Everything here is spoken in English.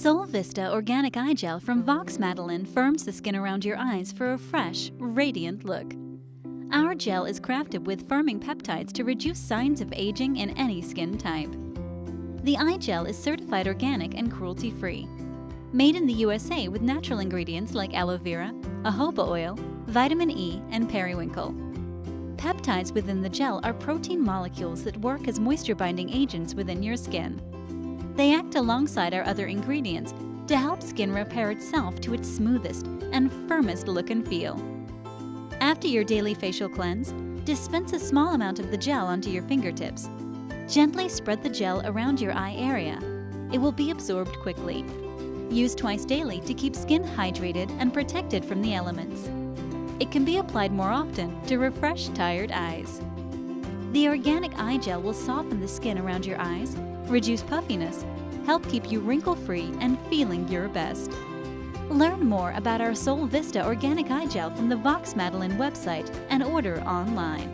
Sol Vista Organic Eye Gel from Vox Madeline firms the skin around your eyes for a fresh, radiant look. Our gel is crafted with firming peptides to reduce signs of aging in any skin type. The eye gel is certified organic and cruelty-free. Made in the USA with natural ingredients like aloe vera, jojoba oil, vitamin E, and periwinkle. Peptides within the gel are protein molecules that work as moisture-binding agents within your skin. They act alongside our other ingredients to help skin repair itself to its smoothest and firmest look and feel. After your daily facial cleanse, dispense a small amount of the gel onto your fingertips. Gently spread the gel around your eye area. It will be absorbed quickly. Use twice daily to keep skin hydrated and protected from the elements. It can be applied more often to refresh tired eyes. The organic eye gel will soften the skin around your eyes, reduce puffiness, help keep you wrinkle-free and feeling your best. Learn more about our Sol Vista Organic Eye Gel from the Vox Madeline website and order online.